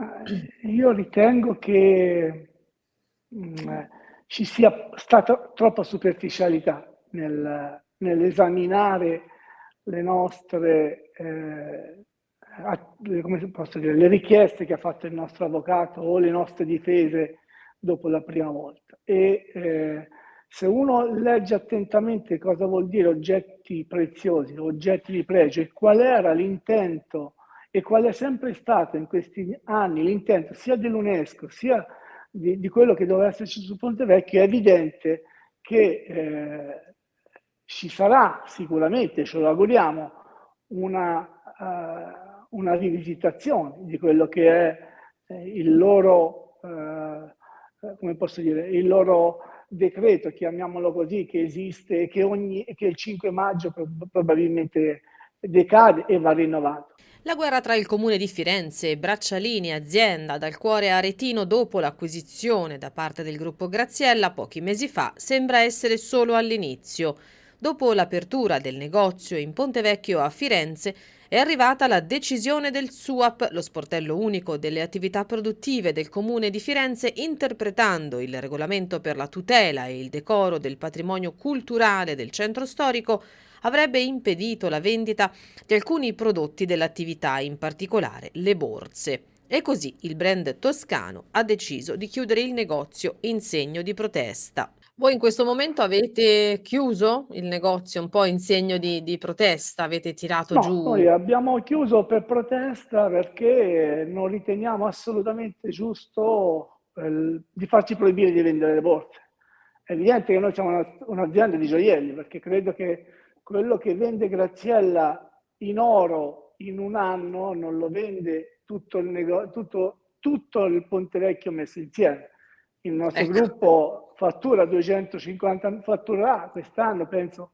Eh, io ritengo che mh, mm, ci sia stata troppa superficialità nel, nell'esaminare le nostre, eh, dire, le richieste che ha fatto il nostro avvocato o le nostre difese dopo la prima volta. E eh, se uno legge attentamente cosa vuol dire oggetti preziosi, oggetti di pregio e qual era l'intento e qual è sempre stato in questi anni l'intento sia dell'UNESCO sia di, di, quello che doveva esserci su Ponte Vecchio, è evidente che eh, ci sarà sicuramente, ce lo auguriamo, una, uh, una rivisitazione di quello che è eh, il loro, uh, come posso dire, il loro decreto, chiamiamolo così, che esiste e che, che il 5 maggio probabilmente decade e va rinnovato. La guerra tra il comune di Firenze e Braccialini azienda dal cuore aretino dopo l'acquisizione da parte del gruppo Graziella pochi mesi fa sembra essere solo all'inizio. Dopo l'apertura del negozio in Ponte Vecchio a Firenze è arrivata la decisione del SUAP, lo sportello unico delle attività produttive del comune di Firenze, interpretando il regolamento per la tutela e il decoro del patrimonio culturale del centro storico, avrebbe impedito la vendita di alcuni prodotti dell'attività, in particolare le borse. E così il brand toscano ha deciso di chiudere il negozio in segno di protesta. Voi in questo momento avete chiuso il negozio un po' in segno di, di protesta, avete tirato no, giù? Noi abbiamo chiuso per protesta perché non riteniamo assolutamente giusto eh, di farci proibire di vendere le borse. È evidente che noi siamo un'azienda di gioielli perché credo che quello che vende Graziella in oro in un anno non lo vende tutto il, nego- tutto, tutto il Ponte Vecchio messo insieme. Il nostro ecco. gruppo fattura 250, fatturerà quest'anno, penso,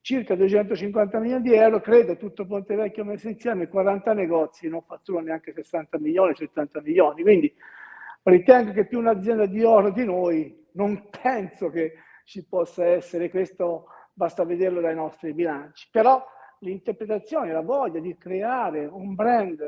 circa 250 milioni di euro, credo tutto Ponte Vecchio messo insieme, 40 negozi, non fatturano neanche 60 milioni, 70 milioni, quindi ritengo che più un'azienda di oro di noi, non penso che ci possa essere questo, basta vederlo dai nostri bilanci, però l'interpretazione, la voglia di creare un brand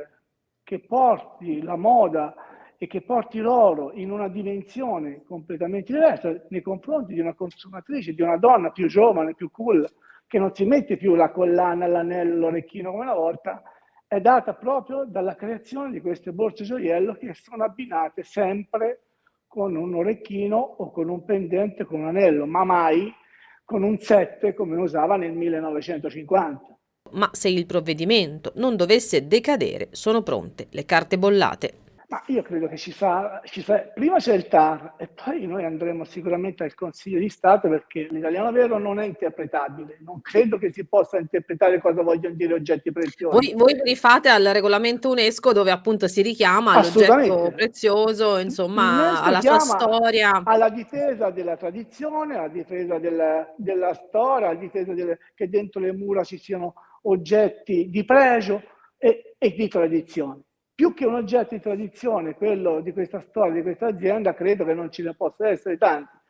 che porti la moda e che porti loro in una dimensione completamente diversa nei confronti di una consumatrice, di una donna più giovane, più cool, che non si mette più la collana, l'anello, l'orecchino come una volta, è data proprio dalla creazione di queste borse gioiello che sono abbinate sempre con un orecchino o con un pendente, con un anello, ma mai con un 7 come usava nel 1950. Ma se il provvedimento non dovesse decadere, sono pronte le carte bollate ma io credo che ci sarà, ci sarà, prima c'è il TAR e poi noi andremo sicuramente al Consiglio di Stato perché l'italiano vero non è interpretabile, non credo che si possa interpretare cosa vogliono dire oggetti preziosi. Voi, voi rifate al regolamento UNESCO dove appunto si richiama l'oggetto prezioso, insomma, alla sua storia. Alla difesa della tradizione, alla difesa della, della storia, alla difesa del, che dentro le mura ci siano oggetti di pregio e, e di tradizione più che un oggetto di tradizione, quello di questa storia, di questa azienda, credo che non ce ne possa essere tanti.